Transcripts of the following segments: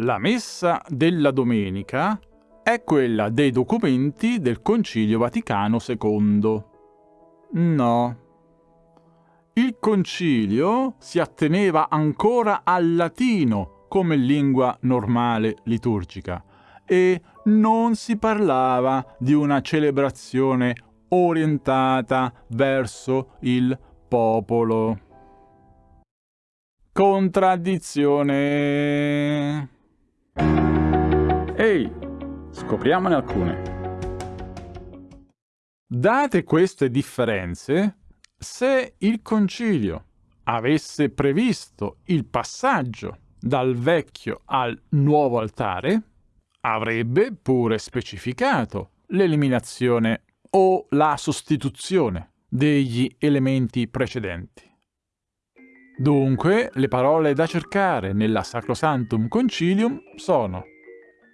La messa della domenica è quella dei documenti del Concilio Vaticano II. No. Il concilio si atteneva ancora al latino come lingua normale liturgica e non si parlava di una celebrazione orientata verso il popolo. Contraddizione. Ehi, scopriamone alcune. Date queste differenze, se il concilio avesse previsto il passaggio dal vecchio al nuovo altare, avrebbe pure specificato l'eliminazione o la sostituzione degli elementi precedenti. Dunque, le parole da cercare nella Sacrosantum Concilium sono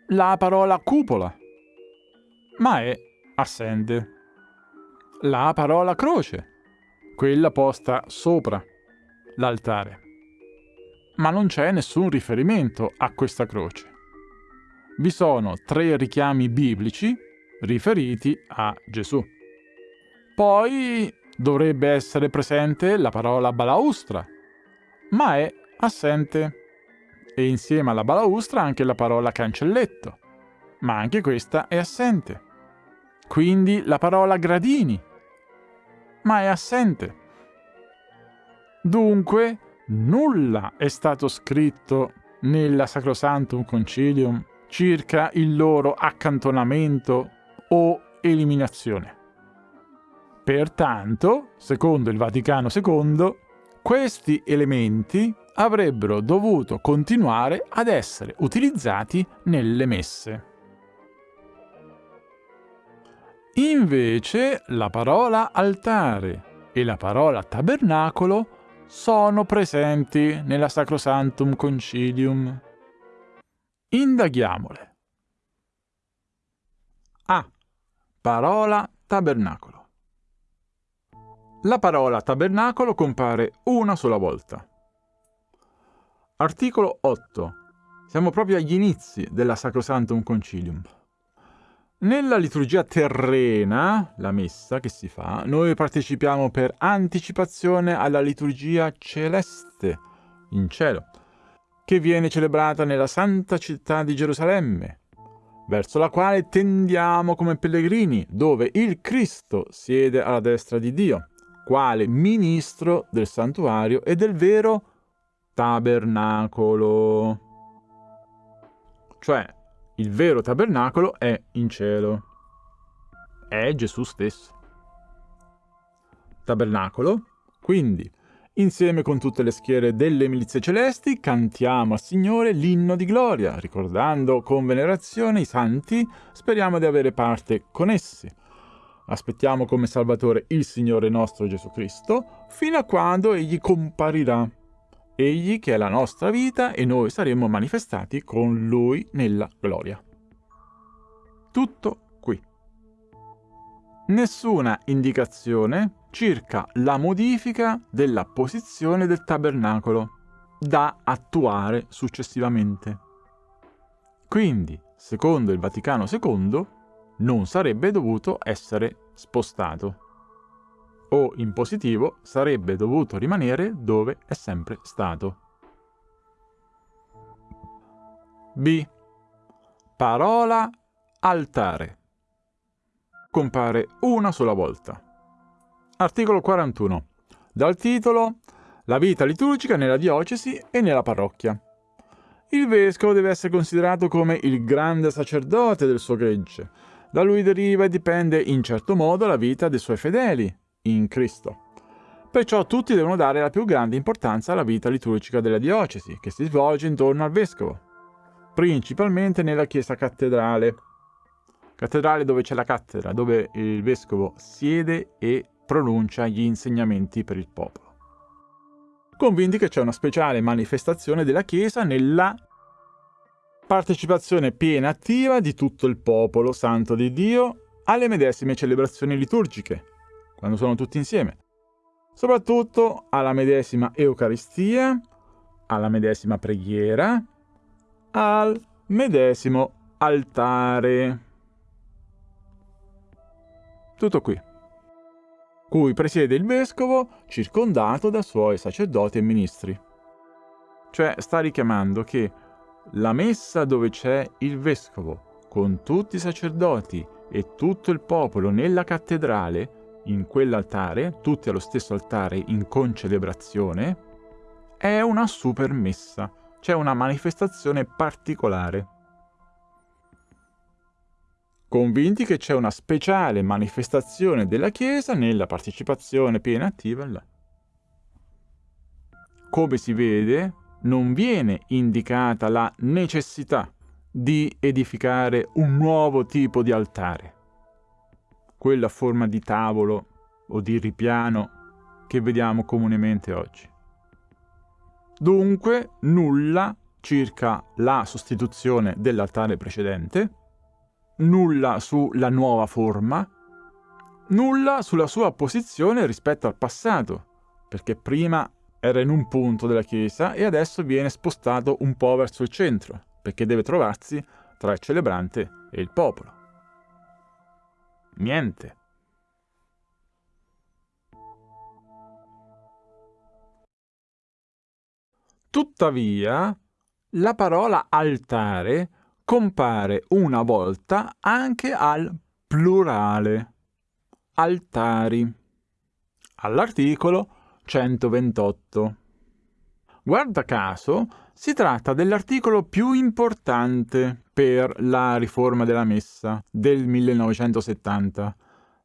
la parola cupola, ma è assente. La parola croce, quella posta sopra l'altare, ma non c'è nessun riferimento a questa croce. Vi sono tre richiami biblici riferiti a Gesù. Poi dovrebbe essere presente la parola balaustra, ma è assente. E insieme alla balaustra anche la parola cancelletto, ma anche questa è assente. Quindi la parola gradini, ma è assente. Dunque, nulla è stato scritto nella Sacrosantum Concilium circa il loro accantonamento o eliminazione. Pertanto, secondo il Vaticano II, questi elementi avrebbero dovuto continuare ad essere utilizzati nelle messe. Invece la parola altare e la parola tabernacolo sono presenti nella Sacrosantum Concilium. Indaghiamole. A. Parola tabernacolo. La parola tabernacolo compare una sola volta. Articolo 8. Siamo proprio agli inizi della Sacrosantum Concilium. Nella liturgia terrena, la messa che si fa, noi partecipiamo per anticipazione alla liturgia celeste, in cielo, che viene celebrata nella santa città di Gerusalemme, verso la quale tendiamo come pellegrini, dove il Cristo siede alla destra di Dio quale ministro del santuario e del vero tabernacolo. Cioè, il vero tabernacolo è in cielo. È Gesù stesso. Tabernacolo, quindi, insieme con tutte le schiere delle milizie celesti, cantiamo al Signore l'inno di gloria, ricordando con venerazione i santi, speriamo di avere parte con essi Aspettiamo come Salvatore il Signore nostro Gesù Cristo, fino a quando Egli comparirà. Egli che è la nostra vita e noi saremo manifestati con Lui nella gloria. Tutto qui. Nessuna indicazione circa la modifica della posizione del tabernacolo da attuare successivamente. Quindi, secondo il Vaticano II, non sarebbe dovuto essere spostato. O in positivo sarebbe dovuto rimanere dove è sempre stato. B. Parola altare. Compare una sola volta. Articolo 41. Dal titolo La vita liturgica nella diocesi e nella parrocchia. Il vescovo deve essere considerato come il grande sacerdote del suo gregge, da lui deriva e dipende in certo modo la vita dei suoi fedeli in Cristo. Perciò tutti devono dare la più grande importanza alla vita liturgica della diocesi, che si svolge intorno al vescovo, principalmente nella chiesa cattedrale. Cattedrale dove c'è la cattedra, dove il vescovo siede e pronuncia gli insegnamenti per il popolo. Convinti che c'è una speciale manifestazione della Chiesa nella partecipazione piena e attiva di tutto il popolo santo di Dio alle medesime celebrazioni liturgiche, quando sono tutti insieme, soprattutto alla medesima Eucaristia, alla medesima preghiera, al medesimo altare. Tutto qui. Cui presiede il vescovo circondato da suoi sacerdoti e ministri. Cioè sta richiamando che la messa dove c'è il vescovo con tutti i sacerdoti e tutto il popolo nella cattedrale, in quell'altare, tutti allo stesso altare in concelebrazione, è una super messa, c'è una manifestazione particolare. Convinti che c'è una speciale manifestazione della Chiesa nella partecipazione piena e attiva là. Come si vede, non viene indicata la necessità di edificare un nuovo tipo di altare, quella forma di tavolo o di ripiano che vediamo comunemente oggi. Dunque nulla circa la sostituzione dell'altare precedente, nulla sulla nuova forma, nulla sulla sua posizione rispetto al passato, perché prima era in un punto della chiesa e adesso viene spostato un po' verso il centro, perché deve trovarsi tra il celebrante e il popolo. Niente. Tuttavia, la parola altare compare una volta anche al plurale. Altari. All'articolo 128. Guarda caso, si tratta dell'articolo più importante per la riforma della messa del 1970,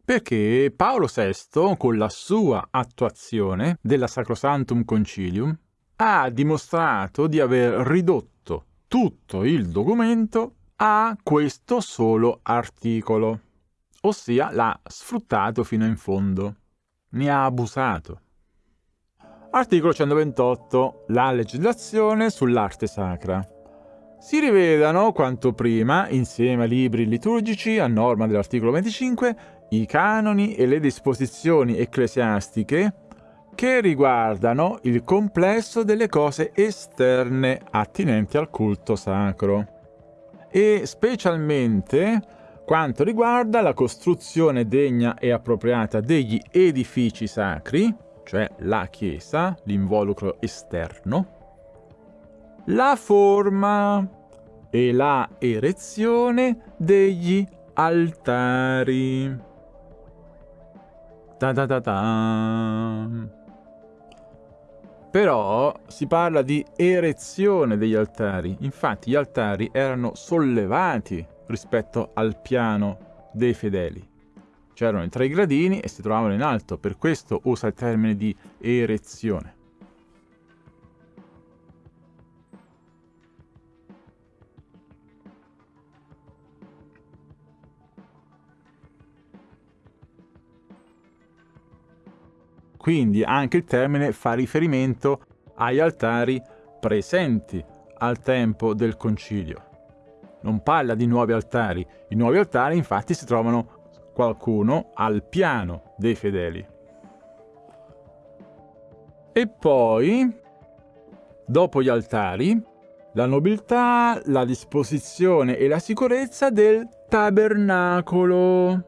perché Paolo VI, con la sua attuazione della Sacrosantum Concilium, ha dimostrato di aver ridotto tutto il documento a questo solo articolo, ossia l'ha sfruttato fino in fondo, ne ha abusato. Articolo 128. La legislazione sull'arte sacra. Si rivedano quanto prima, insieme ai libri liturgici, a norma dell'articolo 25, i canoni e le disposizioni ecclesiastiche che riguardano il complesso delle cose esterne attinenti al culto sacro e specialmente quanto riguarda la costruzione degna e appropriata degli edifici sacri, cioè la chiesa, l'involucro esterno, la forma e la erezione degli altari. Ta ta ta ta. Però si parla di erezione degli altari, infatti gli altari erano sollevati rispetto al piano dei fedeli c'erano i tre gradini e si trovavano in alto, per questo usa il termine di erezione. Quindi anche il termine fa riferimento agli altari presenti al tempo del concilio. Non parla di nuovi altari. I nuovi altari infatti si trovano qualcuno al piano dei fedeli. E poi, dopo gli altari, la nobiltà, la disposizione e la sicurezza del tabernacolo.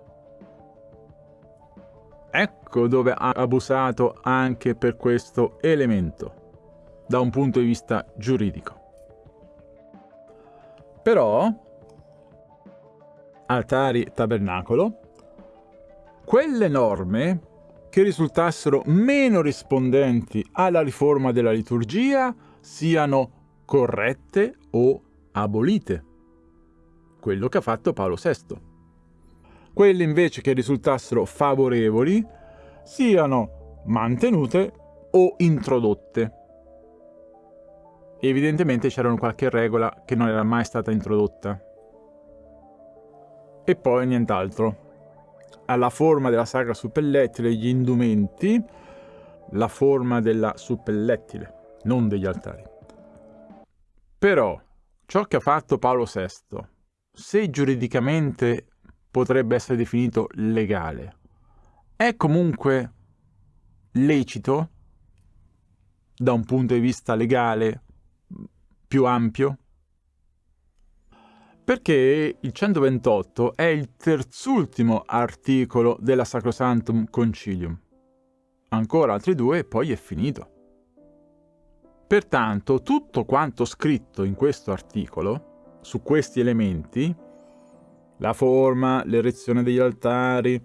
Ecco dove ha abusato anche per questo elemento, da un punto di vista giuridico. Però, altari tabernacolo quelle norme che risultassero meno rispondenti alla riforma della liturgia siano corrette o abolite. Quello che ha fatto Paolo VI. Quelle invece che risultassero favorevoli siano mantenute o introdotte. Evidentemente c'era qualche regola che non era mai stata introdotta. E poi nient'altro alla forma della sacra suppellettile gli indumenti, la forma della suppellettile, non degli altari. Però ciò che ha fatto Paolo VI, se giuridicamente potrebbe essere definito legale, è comunque lecito da un punto di vista legale più ampio? Perché il 128 è il terzultimo articolo della Sacrosanctum Concilium. Ancora altri due e poi è finito. Pertanto tutto quanto scritto in questo articolo, su questi elementi, la forma, l'erezione degli altari,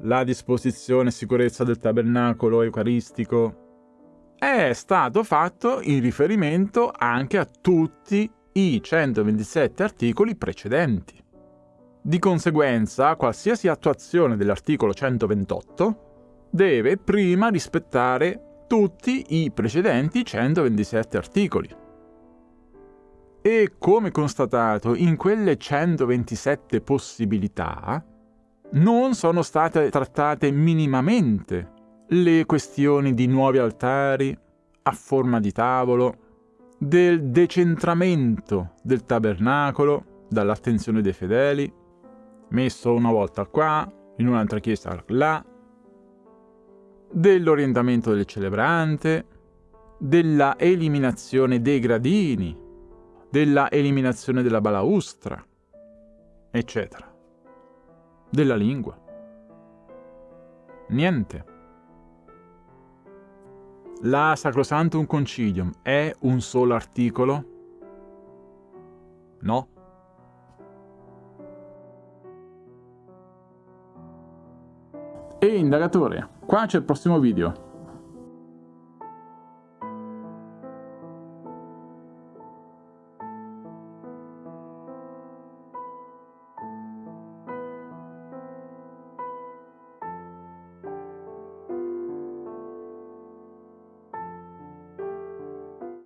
la disposizione e sicurezza del tabernacolo eucaristico, è stato fatto in riferimento anche a tutti i 127 articoli precedenti. Di conseguenza, qualsiasi attuazione dell'articolo 128 deve prima rispettare tutti i precedenti 127 articoli. E come constatato, in quelle 127 possibilità non sono state trattate minimamente le questioni di nuovi altari a forma di tavolo, del decentramento del tabernacolo dall'attenzione dei fedeli, messo una volta qua, in un'altra chiesa là, dell'orientamento del celebrante, della eliminazione dei gradini, della eliminazione della balaustra, eccetera. Della lingua. Niente. La Sacrosantum Concilium è un solo articolo? No. E indagatore, qua c'è il prossimo video.